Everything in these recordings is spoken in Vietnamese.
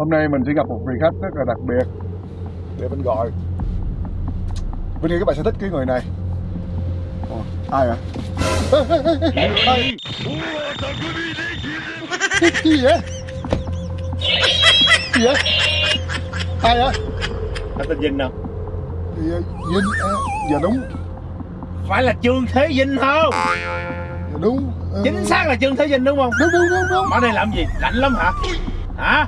Hôm nay mình sẽ gặp một vị khách rất là đặc biệt Để mình gọi Vinh nghĩ các bạn sẽ thích cái người này Ồ, Ai ạ? Ai? Cái gì vậy? Gì vậy? Ai vậy? Anh tên Vinh không? Thì, ờ, Vinh, à, dạ đúng Phải là Trương Thế Vinh không? Dạ đúng ờ, Chính xác là Trương Thế Vinh đúng không? Đúng đúng đúng đúng Ở đây làm gì? Lạnh lắm hả? Hả?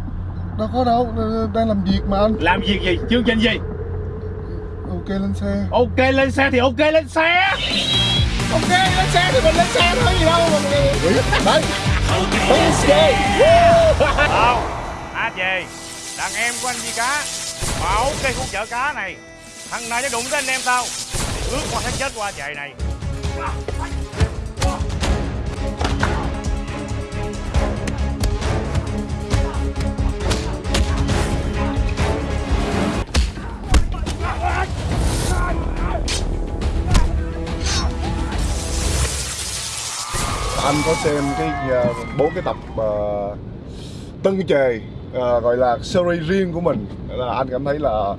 Đâu có đâu, đang làm việc mà anh. Làm việc gì? Chương trình gì? Ok lên xe. Ok lên xe thì ok lên xe. Ok lên xe thì mình lên xe thôi gì đâu mà đấy. Không, à về Đàn em của anh Di Cá? Bảo cây khu chợ cá này Thằng nào nó đụng tới anh em tao. Thì ước qua tháng chết qua chạy này anh có xem cái ờ, bốn cái tập uh, tân trề ờ, gọi là series riêng của mình. Là anh cảm thấy là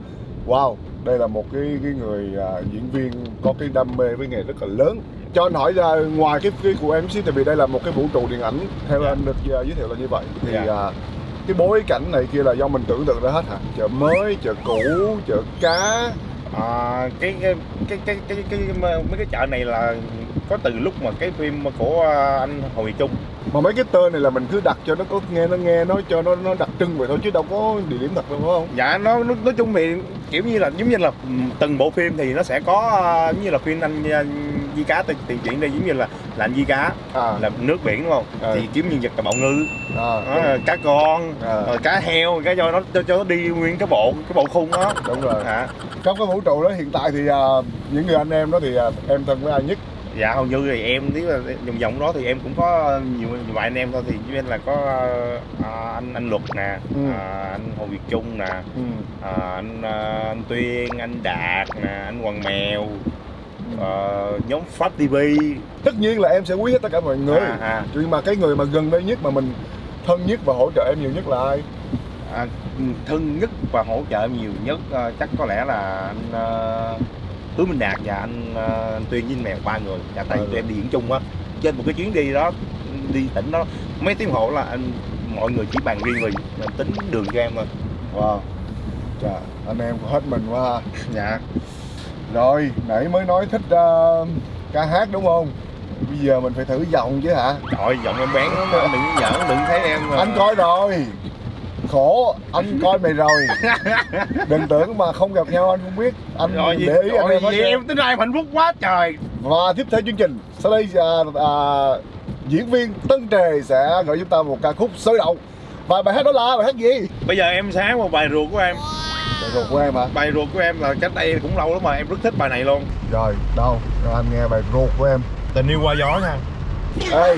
wow đây là một cái cái người ờ, diễn viên có cái đam mê với nghề rất là lớn. Cho anh hỏi ra ngoài cái cái của em tại vì đây là một cái vũ trụ điện ảnh theo anh được ờ, giới thiệu là như vậy. Thì Dạ. ờ, cái bối cảnh này kia là do mình tưởng tượng ra hết hả? Chợ mới chợ cũ chợ cá à, cái, cái cái cái cái cái mấy cái chợ này là có từ lúc mà cái phim của anh Hồ Việt Trung. Mà mấy cái tên này là mình cứ đặt cho nó có nghe nó nghe nó cho nó nó đặc trưng vậy thôi chứ đâu có địa điểm thật đâu phải không? Dạ nó, nó nói chung thì kiểu như là giống như là từng bộ phim thì nó sẽ có ờ, giống như là phim anh ờ, Di Cá tiền tiền chuyển đây giống như là là anh Di Cá à. là nước biển đúng không? Ừ. thì kiếm nhân vật là bạo ngư. À, đó, cá con À. rồi cá heo cái cho nó cho, cho nó đi nguyên cái bộ cái bộ khung đó. Đúng rồi. À, trong cái vũ trụ đó hiện tại thì à, những người anh em đó thì à, em thân với ai nhất? Dạ hầu như thì em nếu là vòng vòng đó thì em cũng có nhiều, nhiều vài anh em thôi. Thì với anh là có ờ, anh anh luật nè Ừ. à, anh hồ việt trung nè ừ. à, anh ờ, anh tuyên anh đạt nè anh hoàng mèo ờ, nhóm pháp tv tất nhiên là em sẽ quý hết tất cả mọi người. À, à, nhưng mà cái người mà gần đây nhất mà mình thân nhất và hỗ trợ em nhiều nhất là ai? À, thân nhất và hỗ trợ nhiều nhất ờ, chắc có lẽ là anh ờ, Hứa Minh Đạt và anh, ờ, anh Tuyên với anh Mèo ba người. Và tại Ừ. tụi em đi diễn chung á. Trên một cái chuyến đi đó đi tỉnh đó mấy tiếng hộ là anh mọi người chỉ bàn riêng mình. Tính đường cho em thôi. Wow. Chà, anh em hết mình quá dạ rồi nãy mới nói thích à, ca hát đúng không? Bây giờ mình phải thử giọng chứ hả? Trời giọng em bén lắm anh đừng giỡn đừng thấy em mà. anh coi rồi. Khổ anh coi mày rồi. Đừng tưởng mà không gặp nhau anh không biết. Anh rồi để ý anh rồi em hết em tính ra em hạnh phúc quá trời. Và tiếp theo chương trình Sau đây à, à, diễn viên Tân Trề sẽ gửi chúng ta một ca khúc sôi động. Và bài hát đó là bài hát gì? bây giờ em sáng một bài ruột của em Bài ruột của em hả? bài ruột của em là cách đây cũng lâu lắm mà em rất thích bài này luôn Rồi, đâu? Rồi anh nghe bài ruột của em tình yêu qua gió nha Ê,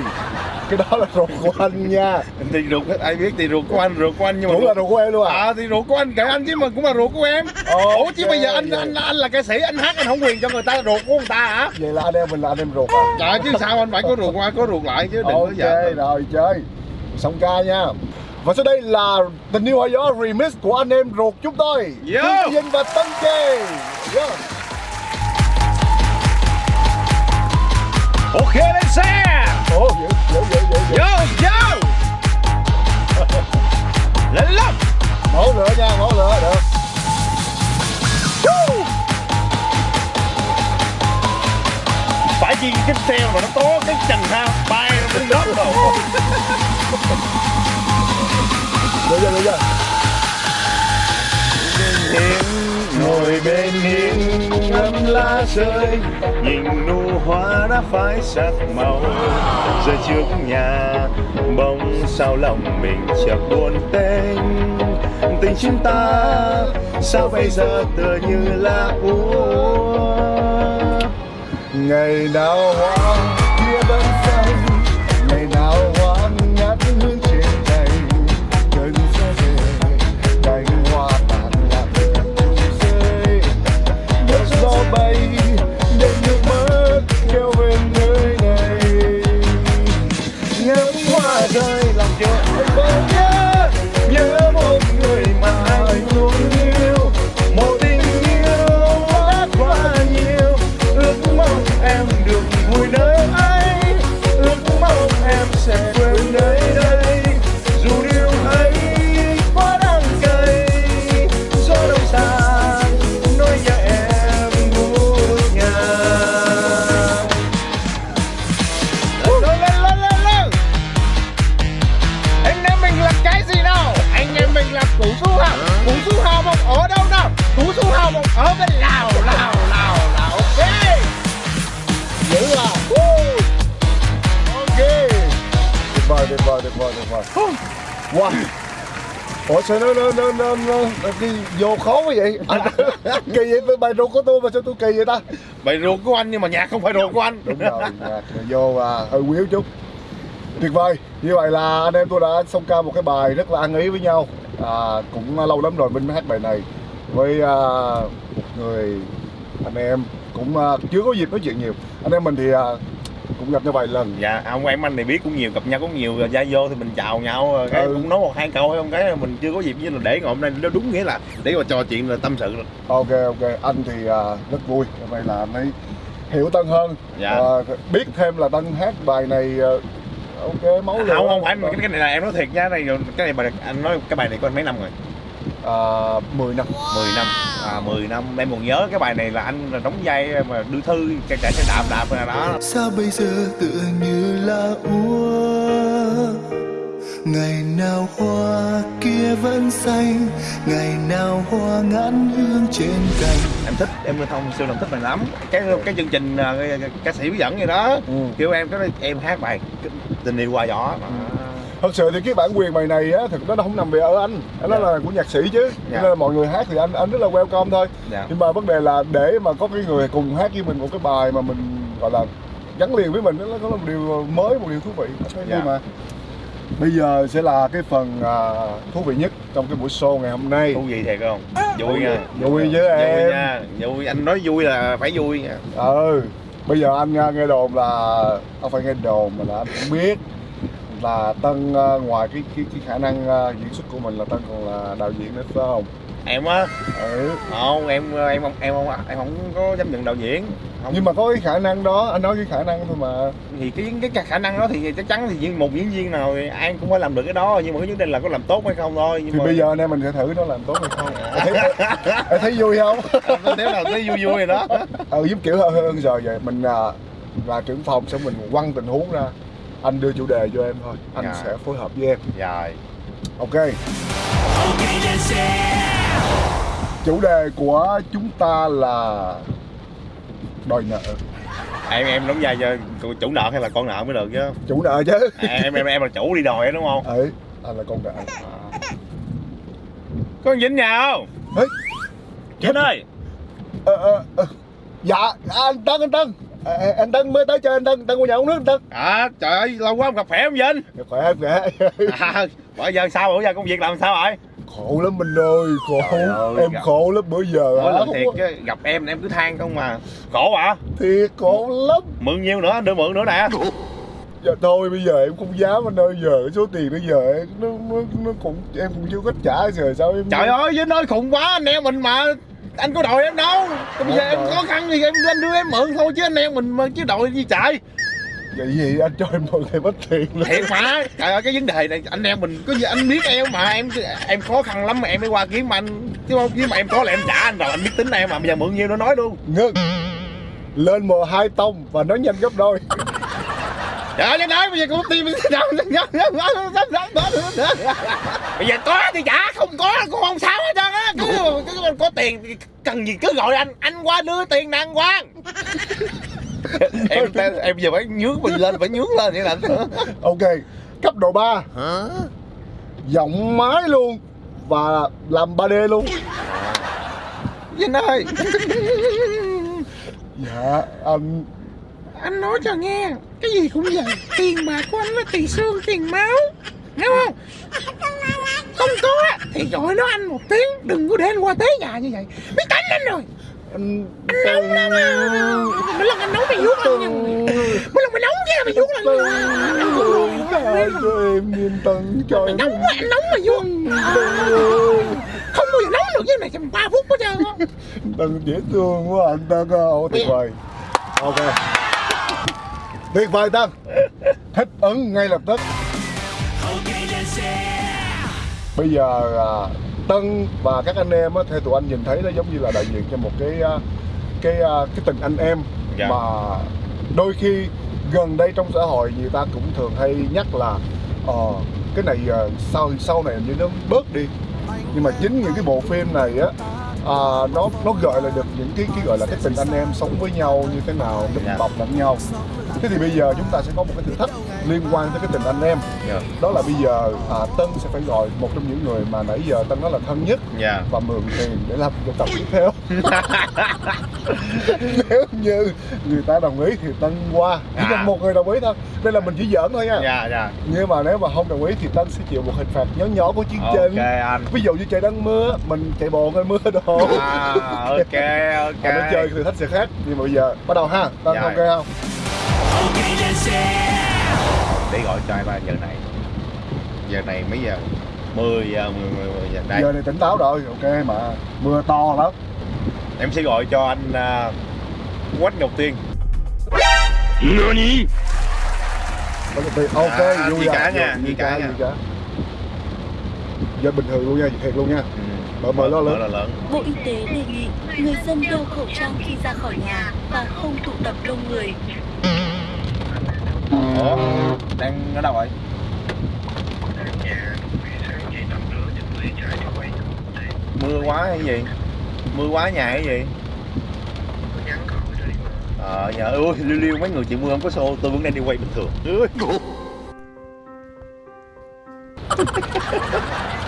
cái đó là ruột của anh nha thì ruột ai biết thì ruột của anh ruột của anh nhưng mà Cũng là ruột của em luôn à? à thì ruột của anh kệ anh chứ mà cũng là ruột của em ủa chứ bây giờ anh vậy. anh anh là ca sĩ anh hát anh không quyền cho người ta ruột của người ta hả Vậy là anh em mình là anh em ruột à? trời chứ sao anh phải có ruột qua có ruột lại chứ đừng có Ok, giỡn rồi chơi Xong ca nha Và sau đây là Tình yêu hoa gió remix của anh em ruột chúng tôi Yo! Vinh và Tân Trề Yo. ok lên xe Ồ, dữ, dữ, dữ, dữ, dữ. vô vô lên lắm Mổ lửa nha, mổ lửa, được phải chi cái xe mà nó có cái giờ bây giờ ngồi bên hiên ngắm lá rơi nhìn nụ hoa đã phai sắc màu rơi trước nhà bóng sao lòng mình chợt buồn tênh tình chúng ta sao bây giờ tựa như là úa Ngày nào hoa wow. Ủa sao nó nó nó nó, nó, nó đi vô khó quá vậy? Anh kỳ vậy tôi bài ruột của tôi mà sao tôi kỳ vậy ta? Bài ruột của anh nhưng mà nhạc không phải ruột của anh. Đúng rồi nhạc vô à, hơi quýu chút. Tuyệt vời. Như vậy là anh em tôi đã xong ca một cái bài rất là ăn ý với nhau. À, cũng lâu lắm rồi mình mới hát bài này. Với à, một người anh em cũng à, chưa có dịp nói chuyện nhiều. Anh em mình thì à, cũng gặp nhau vài lần Dạ, ông em anh này biết cũng nhiều, gặp nhau cũng nhiều, ra vô thì mình chào nhau, cái Ừ. cũng nói một hai câu hay không cái mình chưa có dịp với là để ngày hôm nay nó đúng nghĩa là để mà trò chuyện là tâm sự ok ok anh thì à, rất vui nay là anh ấy hiểu tân hơn Dạ. à, biết thêm là tân hát bài này à, ok máu lửa Không không phải cái, cái này là em nói thiệt nha, đây cái này bài anh nói cái bài này anh mấy năm rồi? À, 10 năm 10 năm. À 10 năm em còn nhớ cái bài này là anh là đóng vai mà đưa thư chạy chạy xe đạp đạp rồi đó. sao bây giờ tựa như là úa ngày nào hoa kia vẫn xanh ngày nào hoa ngát hương trên cành Em thích, em thông siêu lòng thích bài lắm. Cái cái chương trình à, cái- cái- ca sĩ bí dẫn gì đó. ừ. Kêu em cái em hát bài tình yêu qua gió. À. thật sự thì cái bản quyền bài này á thực nó không nằm về ở anh nó Dạ. là của nhạc sĩ chứ Dạ. nên là mọi người hát thì anh anh rất là welcome thôi Dạ. nhưng mà vấn đề là để mà có cái người cùng hát với mình một cái bài mà mình gọi là gắn liền với mình đó, nó có một điều mới một điều thú vị Thấy vui Dạ. mà bây giờ sẽ là cái phần à, thú vị nhất trong cái buổi show ngày hôm nay Thú vị thiệt không? Vui nha. vui với Vui em nha. Vui anh nói vui là phải vui nha. ừ bây giờ anh nghe, nghe đồn là không phải nghe đồn mà là anh cũng biết là tân à, ngoài cái cái, cái khả năng à, diễn xuất của mình là tân còn là đạo diễn nữa phải không? Em á, ừ. không em em không em không em không có dám nhận đạo diễn. Không. nhưng mà có cái khả năng đó anh nói cái khả năng thôi mà. Thì cái, cái khả năng đó thì chắc chắn thì một diễn viên nào thì ai cũng phải làm được cái đó nhưng mà cái vấn đề là có làm tốt hay không thôi nhưng thì mà bây giờ anh em mình sẽ thử nó làm tốt hay không. Em thấy, em thấy vui không? Nếu nào thấy vui vui rồi đó. Ừ giúp kiểu hơi hơn giờ vậy mình là trưởng phòng xong mình quăng tình huống ra anh đưa chủ đề cho em thôi. Anh Dạ. sẽ phối hợp với em. Rồi ok. Chủ đề của chúng ta là đòi nợ. Em em đóng vai cho chủ nợ hay là con nợ mới được chứ? Chủ nợ chứ. À, em em em là chủ đi đòi á, đúng không? Ấy anh là con nợ. Có con nhà không? Ấy. Vĩnh ơi. Ờ, ờ, ờ. dạ anh tân anh tân à, à, anh tân mới tới chơi anh tân tân qua nhà uống nước anh tân à trời ơi lâu quá không gặp khỏe không Vĩnh Dạ, khỏe em khỏe. À, bây giờ sao bữa giờ công việc làm sao rồi khổ lắm mình ơi khổ. Ơi, em gặp- khổ lắm bữa giờ mỗi lần Không thiệt chứ, gặp em em cứ than không mà. Khổ hả? Thiệt khổ lắm. Mượn nhiêu nữa đưa mượn nữa nè. Dạ thôi bây giờ em không dám anh ơi giờ số tiền bây giờ nó nó nó cũng em cũng chưa có trả rồi sao em Trời ơi, Vinh ơi khùng quá anh em mình mà Anh có đòi em đâu. Bây giờ em khó khăn thì em anh đưa em mượn thôi chứ anh em mình chứ đòi gì trời vậy gì anh cho em mượn em ít tiền luôn. Thiệt mà. Trời ơi cái vấn đề này anh em mình có gì anh biết em mà em em khó khăn lắm mà em mới qua kiếm anh Chứ không chứ mà em có là em trả anh rồi anh biết tính em mà. Bây giờ mượn nhiêu nó nói luôn. Ngưng. Lên mờ hai tông và nói nhanh gấp đôi Trời ơi, nói bây giờ cũng tìm Bây giờ có thì trả, không có cũng không sao hết trơn á cứ, cứ, Có tiền cần gì cứ gọi anh, anh qua đưa tiền nè anh Quang em, em giờ phải nhướng mình lên, phải nhướng lên vậy là ok cấp độ 3 giọng máy luôn và làm 3D luôn Vinh ơi dạ anh Anh nói cho nghe Cái gì cũng vậy. Tiền bạc của anh là tiền xương, tiền máu. Hiểu không? Không có thì gọi nó anh một tiếng Đừng có để anh qua tế nhà như vậy. Biết tánh anh rồi. Anh nóng lắm à. Mỗi lần anh nóng mày vuốt anh Mỗi lần mày nóng nha mày vuốt anh rồi cho em yên tân trời Mày nóng quá anh nóng mày vuốt. Không bao giờ nóng được như này trong 3 phút hết trơn á Tân dễ thương quá anh Tân Ồ, tuyệt vời ok tuyệt vời Tân thích ứng ngay lập tức. Bây giờ à, Tân và các anh em theo tụi anh nhìn thấy nó giống như là đại diện cho một cái à, cái à, cái tình anh em Dạ. mà đôi khi gần đây trong xã hội người ta cũng thường hay nhắc là ờ cái này à, sau sau này như nó bớt đi. Nhưng mà chính những cái bộ phim này á à, nó nó gợi lại được những cái cái gọi là cái tình anh em sống với nhau như thế nào đùm Dạ. bọc lẫn nhau thế thì bây giờ chúng ta sẽ có một cái thử thách liên quan tới cái tình anh em Dạ. đó là bây giờ à, Tân sẽ phải gọi một trong những người mà nãy giờ Tân nói là thân nhất Dạ. và mượn tiền để làm cái tập tiếp theo nếu như người ta đồng ý thì Tân qua chỉ À. cần một người đồng ý thôi đây là mình chỉ giỡn thôi nha Dạ, dạ. nhưng mà nếu mà không đồng ý thì Tân sẽ chịu một hình phạt nhỏ nhỏ của chương Ok trình anh. ví dụ như trời đang mưa mình chạy bộ ngay mưa À, ok, ok. Và nó chơi thử thách sẽ khác nhưng mà bây giờ bắt đầu ha Tân Dạ. ok không Để gọi cho anh ba giờ này. Giờ này mấy giờ? 10 giờ, 10, 10, 10 giờ. Đây, giờ này tỉnh táo rồi ok mà mưa to lắm em sẽ gọi cho anh uh, Quách Ngọc Tiên. Tiền. ok À, vui rồi, cả nha, vui, cả nha. giờ bình thường luôn nha thiệt luôn nha Ừ. Mở- mở lo lớn. Bộ Y tế đề nghị người dân đeo khẩu trang khi ra khỏi nhà và không tụ tập đông người. Ủa, đang ở đâu rồi? Mưa quá hay gì? Mưa quá nhà hay gì? Ờ, nhà ơi, liêu liêu mấy người chịu mưa không có xô, tôi vẫn đang đi quay bình thường.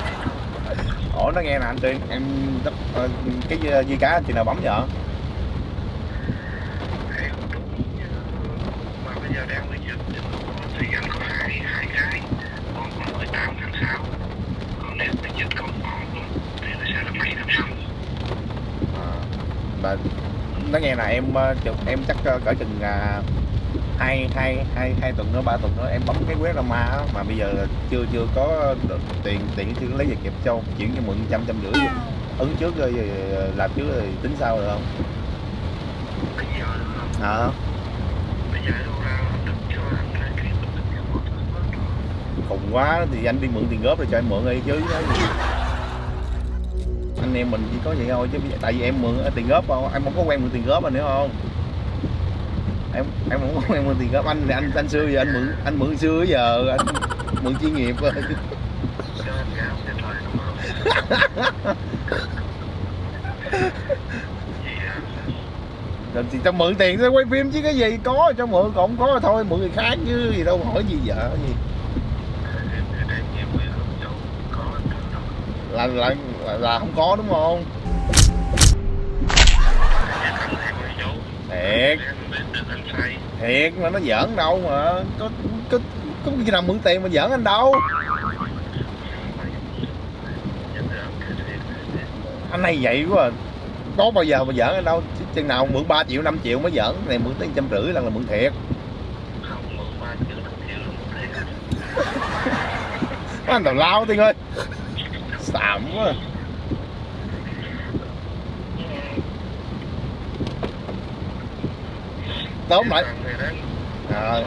Ủa, nó nghe nè anh Tuyên, em ờ, cái dây- cá chị nào bấm vậy? À, mà nó nghe là em ờ, chừng- em chắc ờ, cỡ chừng à, hai hai hai hai tuần nữa ba tuần nữa em bấm cái web ra ma á, mà bây giờ chưa chưa có được tiền tiền chưa lấy về kịp châu chuyển cho mượn trăm trăm rưỡi ứng trước rồi làm trước rồi tính sau được không? Hả? Khùng quá thì anh đi mượn tiền góp rồi cho em mượn đi chứ. Anh em mình chỉ có vậy thôi chứ tại vì em mượn tiền góp không em không có quen mượn tiền góp anh hiểu không em em không có quen mượn tiền góp anh thì anh anh xưa giờ anh mượn anh mượn xưa giờ anh mượn chuyên nghiệp rồi. Rồi thì tao mượn tiền tao quay phim chứ cái gì có cho mượn còn không có thôi mượn người khác chứ gì đâu hỏi gì vợ gì. Là là là, là không có đúng không thiệt. Thiệt mà nó giỡn đâu mà. Có có có khi nào mượn tiền mà giỡn anh đâu. Anh hay vậy quá à. có bao giờ mà giỡn anh đâu. Chứ chừng nào mượn 3 triệu 5 triệu mới giỡn. Này mượn tới trăm rưỡi là là mượn thiệt. Anh tào lao tiên ơi. Xàm quá à. Tóm lại. À,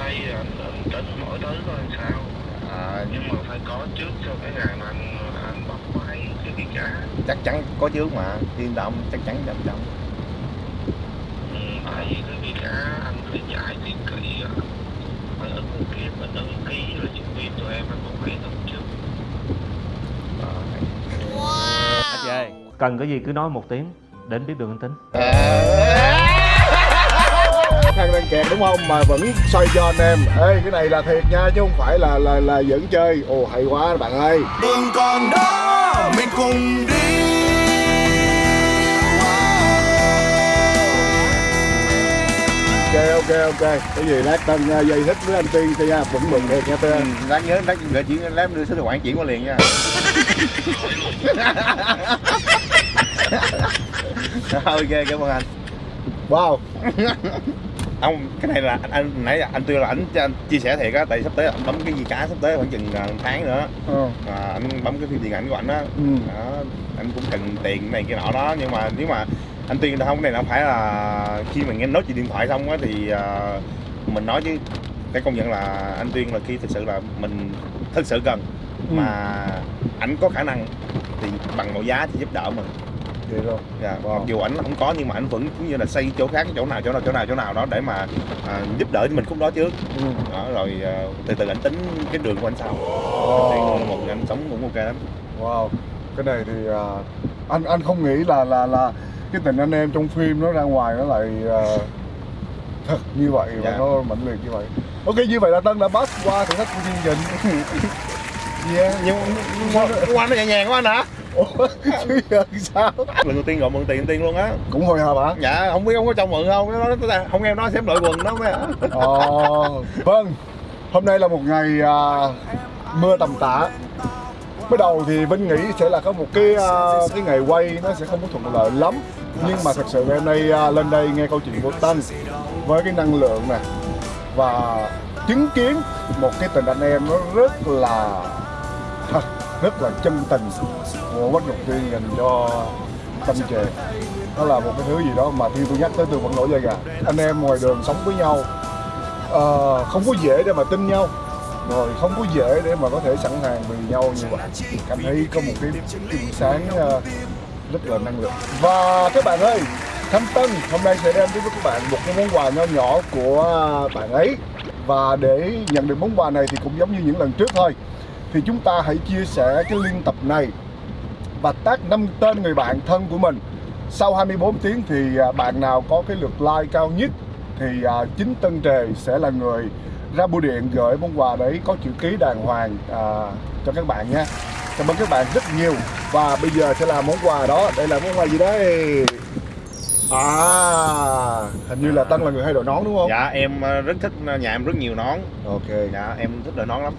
à, nhưng mà phải có trước cho cái ngày mà anh, anh bóc máy cái gì cả. Chắc chắn có trước mà. Yên tâm chắc chắn trăm trăm ừ, tại vì cái gì cả anh phải chạy thì kỹ phải ứng ký mình ứng ký rồi nhân viên tụi em anh cũng phải ứng trước. Anh về Cần cái gì cứ nói một tiếng Đến biết đường anh tính khăn đang kẹt đúng không? Mà vẫn xoay cho anh em. Ê cái này là thiệt nha chứ không phải là là là giỡn chơi. Ồ hay quá bạn ơi. Đường còn đó mình cùng đi. Ok ok ok. Cái gì lát tân uh, dây thích với anh tiên cho nha. Vẫn mừng thiệt nha tiên. Ừ, lát nhớ lát gửi chuyển lát đưa số tài khoản chuyển qua liền nha. Ok cảm ơn anh. Wow ông cái này là anh, anh nãy anh tuyên là anh, anh chia sẻ thiệt á tại sắp tới anh bấm cái gì cả sắp tới khoảng chừng à, tháng nữa. Ờ. À, anh bấm cái phim điện ảnh của anh á. Ừ. đó, anh cũng cần tiền này kia nọ đó nhưng mà nếu mà anh tuyên không cái này không phải là khi mà nghe nói chuyện điện thoại xong á thì à, mình nói chứ. Phải công nhận là anh tuyên là khi thực sự là mình thực sự cần. Ừ. mà ảnh có khả năng thì bằng mọi giá thì giúp đỡ mình vậy rồi Dạ, Wow. mặc dù ảnh không có nhưng mà ảnh vẫn cũng như là xây chỗ khác chỗ nào chỗ nào chỗ nào chỗ nào đó để mà à, giúp đỡ cho mình khúc đó trước ừ. đó rồi à, từ từ ảnh tính cái đường của anh sau thì một anh sống cũng ok lắm. Wow cái này thì à, anh anh không nghĩ là là là cái tình anh em trong phim nó ra ngoài nó lại ờ, thật như vậy và Dạ. nó mạnh liệt như vậy. Ok như vậy là tân đã pass qua thử thách của chương trình. Yeah. Nhưng qua qua nó nhẹ nhàng quá anh hả ủa chứ giờ sao? Lần đầu tiên gọi mượn tiền tiền luôn á. Cũng hồi hộp hả? Dạ không biết không có cho mượn không nó nói không em nói xém đội quần đó mới hả Ờ, vâng, hôm nay là một ngày à, mưa tầm tã. Bắt đầu thì Vinh nghĩ sẽ là có một cái à, cái ngày quay nó sẽ không có thuận lợi lắm. Nhưng mà thật sự hôm nay à, lên đây nghe câu chuyện của Tân với cái năng lượng này và chứng kiến một cái tình anh em nó rất là thật, rất là chân tình của Quách Ngọc Tiên dành cho tâm Trề nó là một cái thứ gì đó mà khi tôi nhắc tới tôi vẫn nổi da gà. Anh em ngoài đường sống với nhau ờ, không có dễ để mà tin nhau rồi không có dễ để mà có thể sẵn sàng vì nhau như vậy. Cảm thấy có một cái, cái buổi sáng uh, rất là năng lượng. Và các bạn ơi Thanh Tân hôm nay sẽ đem đến với các bạn một cái món quà nho nhỏ của bạn ấy. Và để nhận được món quà này thì cũng giống như những lần trước thôi thì chúng ta hãy chia sẻ cái liên tập này và tag năm tên người bạn thân của mình. Sau 24 tiếng thì à, bạn nào có cái lượt like cao nhất thì à, chính Tân Trề sẽ là người ra bưu điện gửi món quà đấy có chữ ký đàng hoàng à, cho các bạn nha cảm ơn các bạn rất nhiều. Và bây giờ sẽ là món quà đó. Đây là món quà gì đây? À hình như là Tân là người hay đội nón đúng không? Dạ em ờ, rất thích nhà em rất nhiều nón. Ok. Dạ em thích đội nón lắm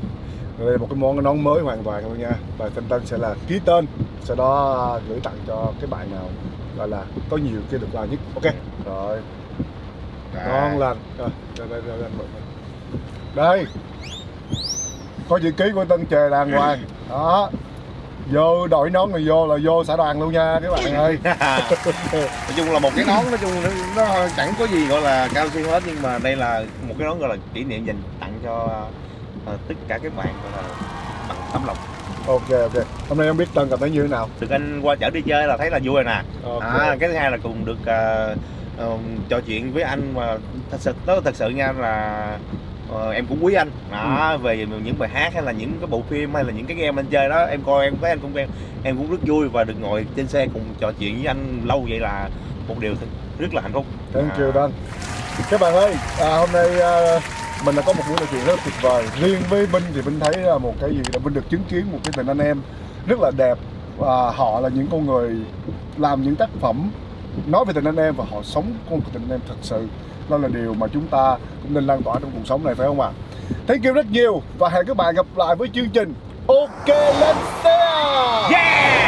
đây là một cái món nón mới hoàn toàn luôn nha. Và Tân Tân sẽ là ký tên sau đó gửi tặng cho cái bạn nào gọi là có nhiều cái được like nhất. Ok. Rồi. Dạ. ngon lành. Rồi đây đây đây, đây, đây. có chữ ký của Tân Trề đàng hoàng. Đó. Vô đội nón này vô là vô xã đoàn luôn nha các bạn ơi. Nói chung là một cái nón nói chung nó, nó chẳng có gì gọi là cao siêu hết nhưng mà đây là một cái nón gọi là kỷ niệm dành tặng cho ờ, tất cả các bạn là bằng tấm lòng. Ok ok. Hôm nay không biết Tân cảm thấy như thế nào. Được anh qua chở đi chơi là thấy là vui rồi nè. Ok. À, cái thứ hai là cùng được ờ, ờ, trò chuyện với anh mà thật sự đó thật sự nha là ờ, em cũng quý anh. Đó về những bài hát hay là những cái bộ phim hay là những cái game anh chơi đó em coi em thấy anh cũng em, em cũng rất vui và được ngồi trên xe cùng trò chuyện với anh lâu vậy là một điều rất là hạnh phúc. Thank you À, Tân. Các bạn ơi, à, hôm nay à, mình đã có một buổi nói chuyện rất là tuyệt vời. Riêng với Vinh thì Vinh thấy là một cái gì đó, Vinh được chứng kiến một cái tình anh em rất là đẹp. Và Họ là những con người làm những tác phẩm nói về tình anh em và họ sống con tình anh em thật sự. Đó là điều mà chúng ta cũng nên lan tỏa trong cuộc sống này, phải không ạ? Thank you rất nhiều và hẹn các bạn gặp lại với chương trình. Ok, Let's xe Yeah!